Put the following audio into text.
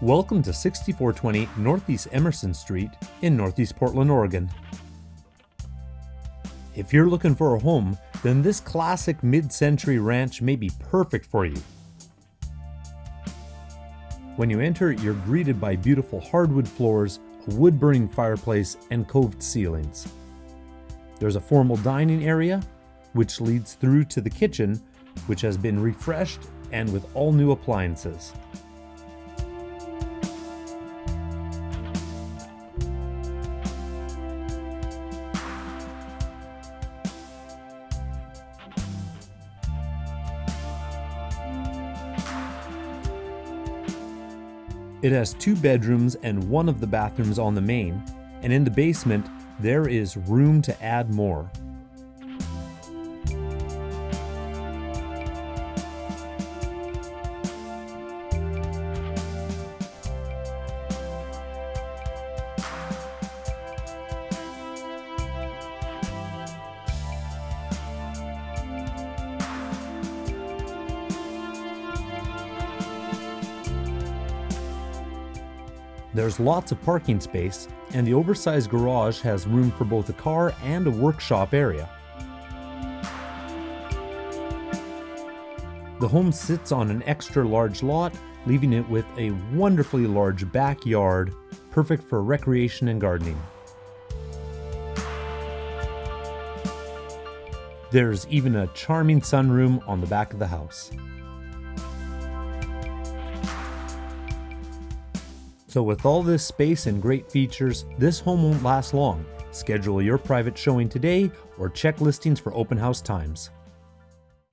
Welcome to 6420 Northeast Emerson Street in Northeast Portland, Oregon. If you're looking for a home, then this classic mid-century ranch may be perfect for you. When you enter, you're greeted by beautiful hardwood floors, a wood-burning fireplace, and coved ceilings. There's a formal dining area, which leads through to the kitchen, which has been refreshed and with all new appliances. It has two bedrooms and one of the bathrooms on the main, and in the basement, there is room to add more. There's lots of parking space, and the oversized garage has room for both a car and a workshop area. The home sits on an extra large lot, leaving it with a wonderfully large backyard, perfect for recreation and gardening. There's even a charming sunroom on the back of the house. So with all this space and great features, this home won't last long. Schedule your private showing today or check listings for open house times.